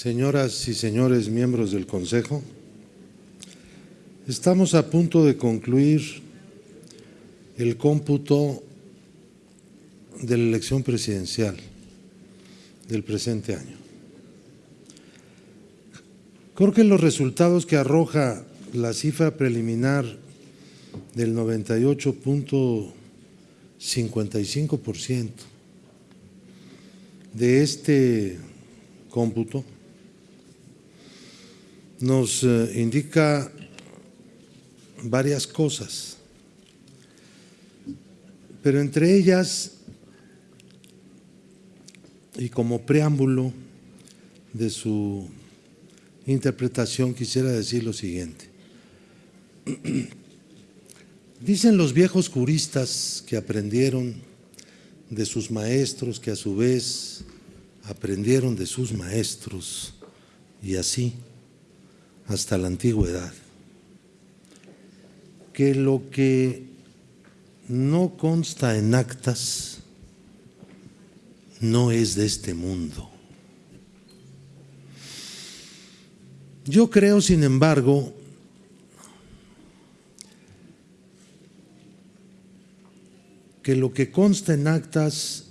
señoras y señores miembros del Consejo, estamos a punto de concluir el cómputo de la elección presidencial del presente año. Creo que los resultados que arroja la cifra preliminar del 98.55% de este cómputo nos eh, indica varias cosas, pero entre ellas, y como preámbulo de su interpretación, quisiera decir lo siguiente. Dicen los viejos juristas que aprendieron de sus maestros, que a su vez aprendieron de sus maestros, y así hasta la antigüedad, que lo que no consta en actas no es de este mundo. Yo creo, sin embargo, que lo que consta en actas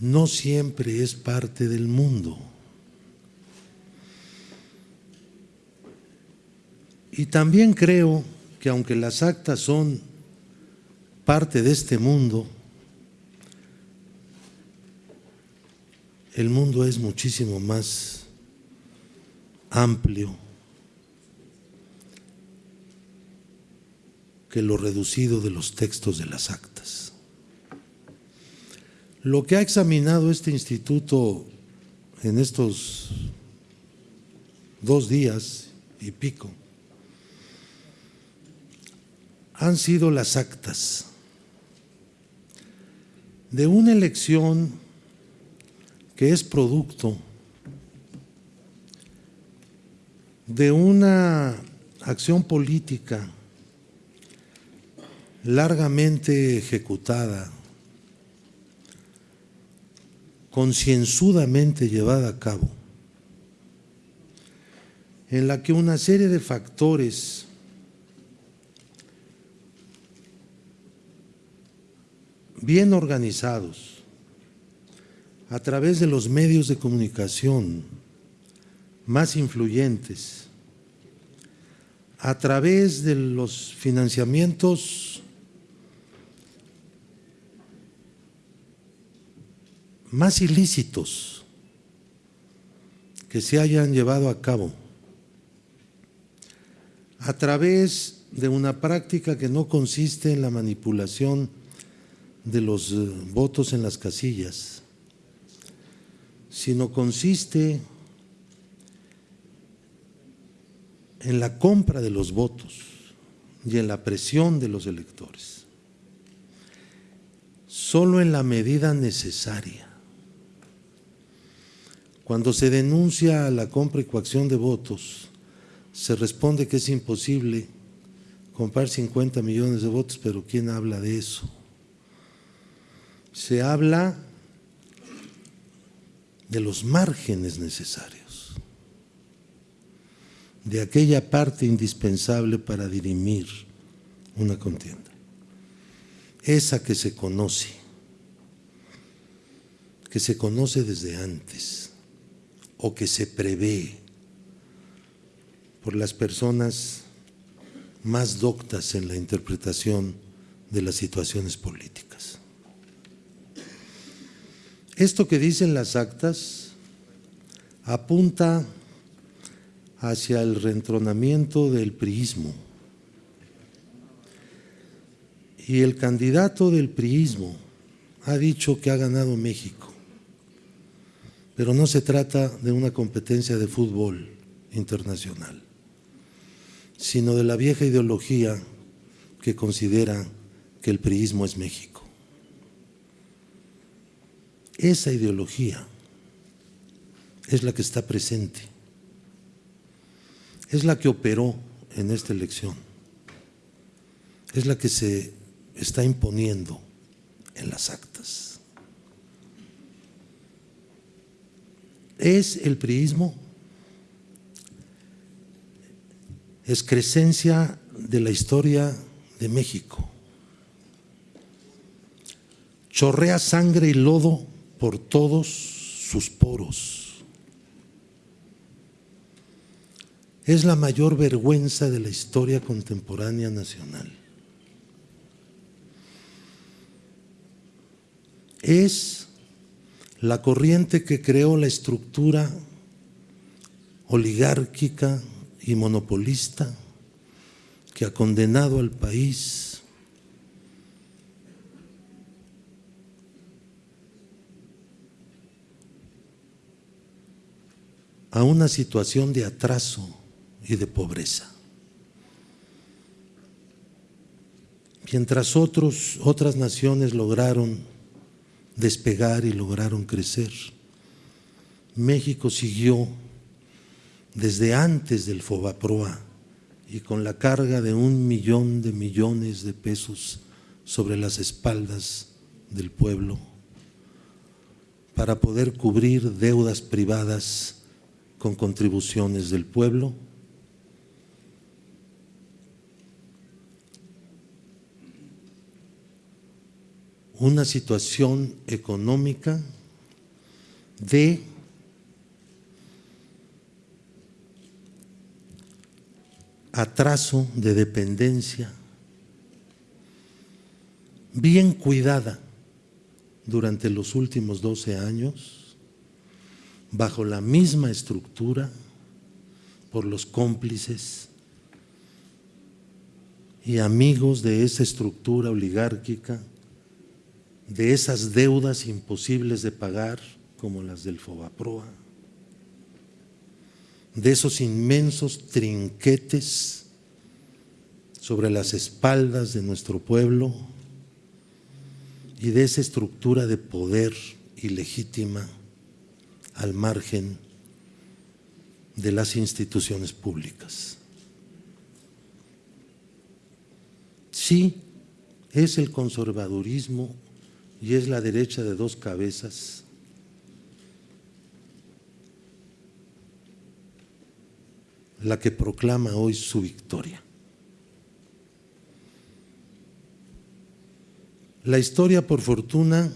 no siempre es parte del mundo. Y también creo que aunque las actas son parte de este mundo, el mundo es muchísimo más amplio que lo reducido de los textos de las actas. Lo que ha examinado este instituto en estos dos días y pico han sido las actas de una elección que es producto de una acción política largamente ejecutada, concienzudamente llevada a cabo, en la que una serie de factores bien organizados a través de los medios de comunicación más influyentes, a través de los financiamientos más ilícitos que se hayan llevado a cabo, a través de una práctica que no consiste en la manipulación de los eh, votos en las casillas, sino consiste en la compra de los votos y en la presión de los electores, solo en la medida necesaria. Cuando se denuncia la compra y coacción de votos, se responde que es imposible comprar 50 millones de votos, pero ¿quién habla de eso? Se habla de los márgenes necesarios, de aquella parte indispensable para dirimir una contienda, esa que se conoce, que se conoce desde antes o que se prevé por las personas más doctas en la interpretación de las situaciones políticas. Esto que dicen las actas apunta hacia el reentronamiento del priismo. Y el candidato del priismo ha dicho que ha ganado México, pero no se trata de una competencia de fútbol internacional, sino de la vieja ideología que considera que el priismo es México. Esa ideología es la que está presente, es la que operó en esta elección, es la que se está imponiendo en las actas. es el priismo excrescencia de la historia de México. Chorrea sangre y lodo por todos sus poros. Es la mayor vergüenza de la historia contemporánea nacional. Es la corriente que creó la estructura oligárquica y monopolista que ha condenado al país a una situación de atraso y de pobreza. Mientras otros, otras naciones lograron despegar y lograron crecer, México siguió desde antes del Fobaproa y con la carga de un millón de millones de pesos sobre las espaldas del pueblo para poder cubrir deudas privadas con contribuciones del pueblo. Una situación económica de atraso de dependencia, bien cuidada durante los últimos 12 años, bajo la misma estructura, por los cómplices y amigos de esa estructura oligárquica, de esas deudas imposibles de pagar, como las del Fobaproa, de esos inmensos trinquetes sobre las espaldas de nuestro pueblo y de esa estructura de poder ilegítima al margen de las instituciones públicas. Sí, es el conservadurismo y es la derecha de dos cabezas la que proclama hoy su victoria. La historia, por fortuna,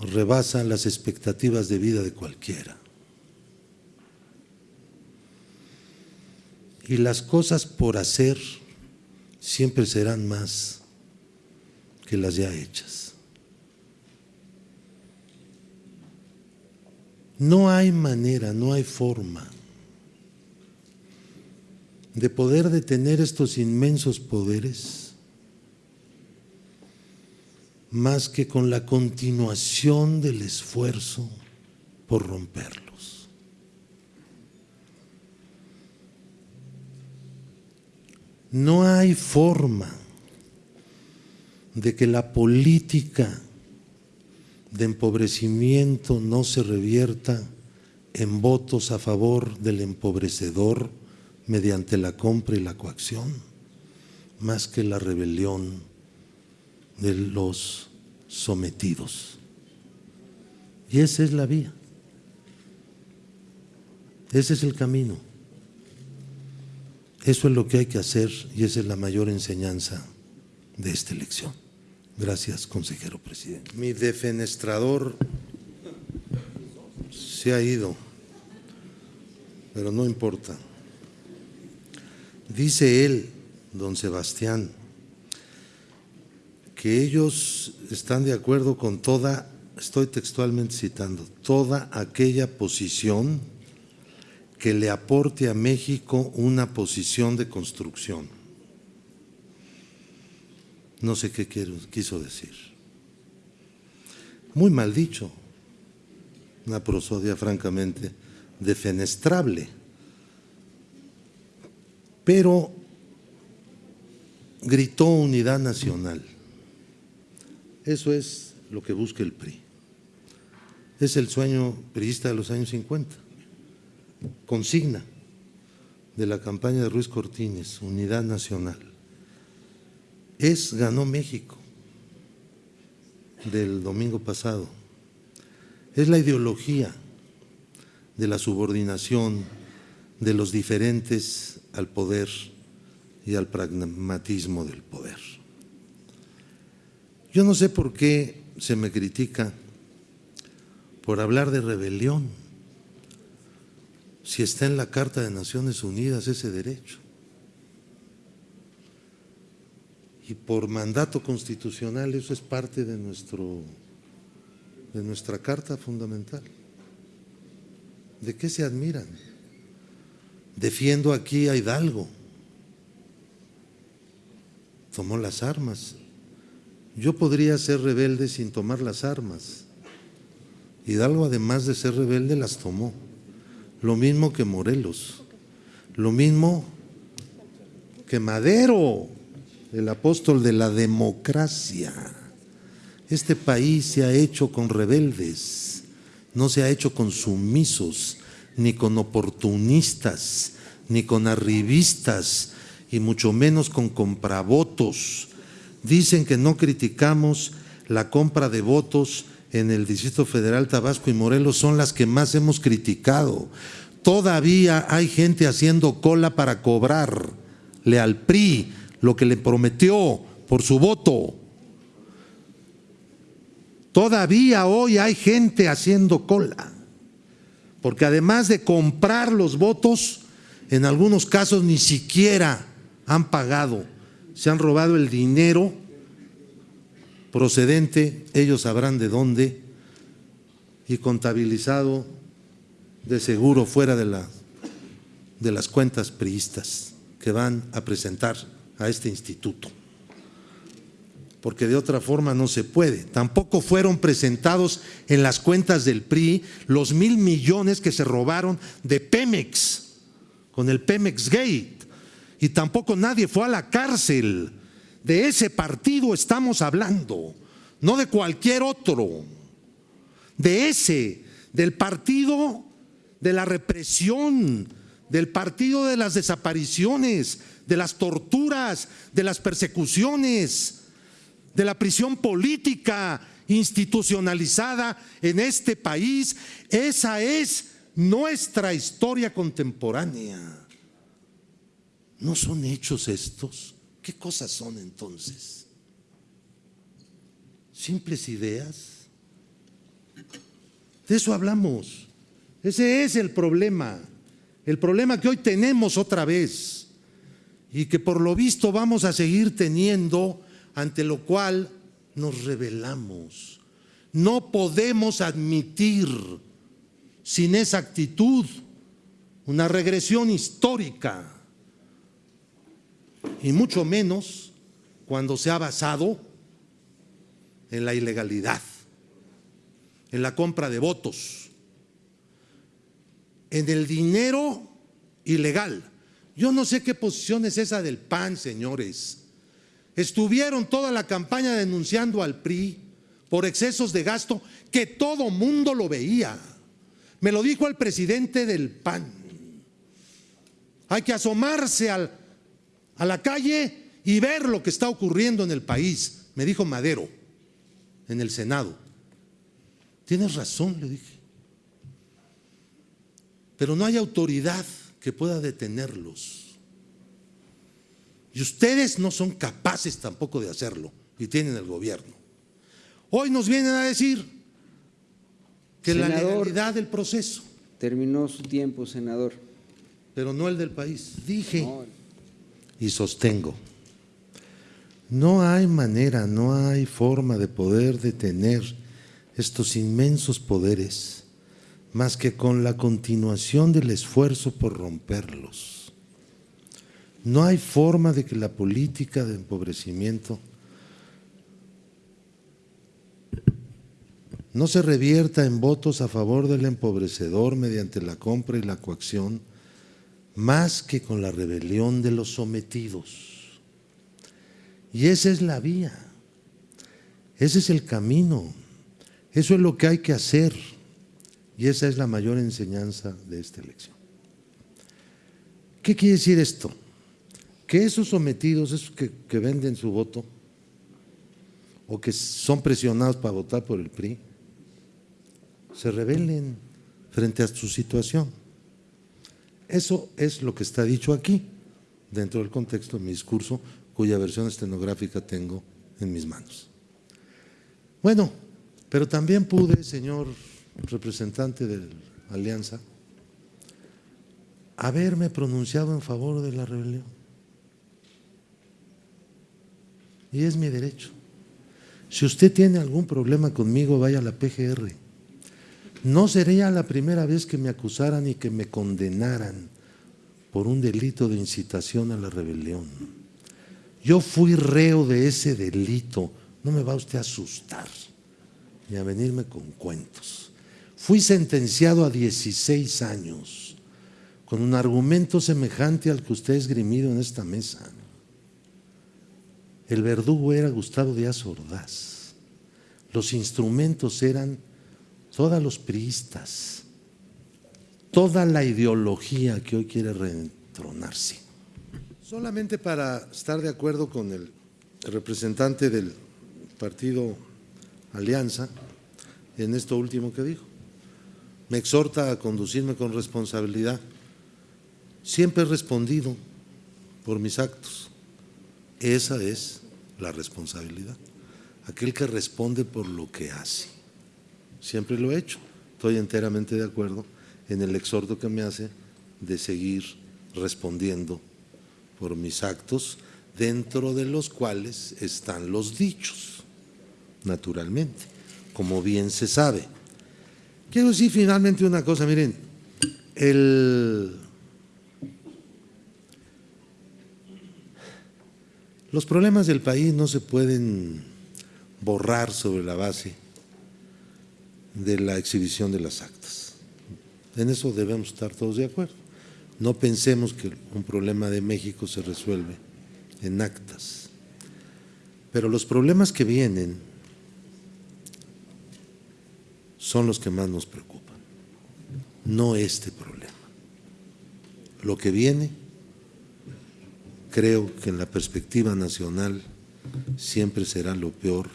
rebasa las expectativas de vida de cualquiera. Y las cosas por hacer siempre serán más que las ya hechas. No hay manera, no hay forma de poder detener estos inmensos poderes más que con la continuación del esfuerzo por romperlos. No hay forma de que la política de empobrecimiento no se revierta en votos a favor del empobrecedor mediante la compra y la coacción, más que la rebelión de los sometidos. Y esa es la vía. Ese es el camino. Eso es lo que hay que hacer y esa es la mayor enseñanza de esta elección. Gracias, consejero presidente. Mi defenestrador se ha ido, pero no importa. Dice él, don Sebastián, que ellos están de acuerdo con toda, estoy textualmente citando, toda aquella posición que le aporte a México una posición de construcción. No sé qué quiso decir. Muy mal dicho, una prosodia francamente defenestrable pero gritó unidad nacional. Eso es lo que busca el PRI. Es el sueño priista de los años 50. Consigna de la campaña de Ruiz Cortines, unidad nacional. Es ganó México del domingo pasado. es la ideología de la subordinación de los diferentes al poder y al pragmatismo del poder. Yo no sé por qué se me critica por hablar de rebelión, si está en la Carta de Naciones Unidas ese derecho. Y por mandato constitucional eso es parte de, nuestro, de nuestra Carta Fundamental. ¿De qué se admiran? Defiendo aquí a Hidalgo. Tomó las armas. Yo podría ser rebelde sin tomar las armas. Hidalgo, además de ser rebelde, las tomó. Lo mismo que Morelos. Lo mismo que Madero, el apóstol de la democracia. Este país se ha hecho con rebeldes, no se ha hecho con sumisos, ni con oportunistas, ni con arribistas, y mucho menos con compravotos. Dicen que no criticamos la compra de votos en el Distrito Federal, Tabasco y Morelos, son las que más hemos criticado. Todavía hay gente haciendo cola para cobrarle al PRI lo que le prometió por su voto. Todavía hoy hay gente haciendo cola, porque además de comprar los votos, en algunos casos ni siquiera han pagado, se han robado el dinero procedente, ellos sabrán de dónde, y contabilizado de seguro fuera de, la, de las cuentas priistas que van a presentar a este instituto porque de otra forma no se puede. Tampoco fueron presentados en las cuentas del PRI los mil millones que se robaron de Pemex, con el Pemex Gate, y tampoco nadie fue a la cárcel. De ese partido estamos hablando, no de cualquier otro, de ese, del partido de la represión, del partido de las desapariciones, de las torturas, de las persecuciones, de la prisión política institucionalizada en este país. Esa es nuestra historia contemporánea. ¿No son hechos estos? ¿Qué cosas son entonces? ¿Simples ideas? De eso hablamos. Ese es el problema. El problema que hoy tenemos otra vez y que por lo visto vamos a seguir teniendo ante lo cual nos rebelamos. No podemos admitir sin esa actitud una regresión histórica y mucho menos cuando se ha basado en la ilegalidad, en la compra de votos, en el dinero ilegal. Yo no sé qué posición es esa del PAN, señores. Estuvieron toda la campaña denunciando al PRI por excesos de gasto que todo mundo lo veía. Me lo dijo el presidente del PAN. Hay que asomarse a la calle y ver lo que está ocurriendo en el país, me dijo Madero en el Senado. Tienes razón, le dije. Pero no hay autoridad que pueda detenerlos. Y ustedes no son capaces tampoco de hacerlo y tienen el gobierno. Hoy nos vienen a decir que la legalidad del proceso. Terminó su tiempo, senador. Pero no el del país. Dije y sostengo. No hay manera, no hay forma de poder detener estos inmensos poderes más que con la continuación del esfuerzo por romperlos. No hay forma de que la política de empobrecimiento no se revierta en votos a favor del empobrecedor mediante la compra y la coacción, más que con la rebelión de los sometidos. Y esa es la vía, ese es el camino, eso es lo que hay que hacer y esa es la mayor enseñanza de esta elección. ¿Qué quiere decir esto? que esos sometidos, esos que, venden su voto o que son presionados para votar por el PRI, se rebelen frente a su situación. Eso es lo que está dicho aquí, dentro del contexto de mi discurso, cuya versión estenográfica tengo en mis manos. Bueno, pero también pude, señor representante de la Alianza, haberme pronunciado en favor de la rebelión. Y es mi derecho. Si usted tiene algún problema conmigo, vaya a la PGR. No sería la primera vez que me acusaran y que me condenaran por un delito de incitación a la rebelión. Yo fui reo de ese delito. No me va usted a asustar ni a venirme con cuentos. Fui sentenciado a 16 años con un argumento semejante al que usted ha esgrimido en esta mesa. El verdugo era Gustavo Díaz Ordaz. Los instrumentos eran todos los priistas, toda la ideología que hoy quiere reentronarse. Solamente para estar de acuerdo con el representante del partido Alianza en esto último que dijo. Me exhorta a conducirme con responsabilidad. Siempre he respondido por mis actos. Esa es la responsabilidad. Aquel que responde por lo que hace. Siempre lo he hecho. Estoy enteramente de acuerdo en el exhorto que me hace de seguir respondiendo por mis actos, dentro de los cuales están los dichos, naturalmente, como bien se sabe. Quiero decir finalmente una cosa, miren, el, los problemas del país no se pueden borrar sobre la base de la exhibición de las actas. En eso debemos estar todos de acuerdo. No pensemos que un problema de México se resuelve en actas. Pero los problemas que vienen son los que más nos preocupan, no este problema. Lo que viene, creo que en la perspectiva nacional siempre será lo peor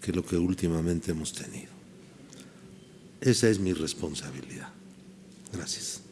que lo que últimamente hemos tenido. Esa es mi responsabilidad. Gracias.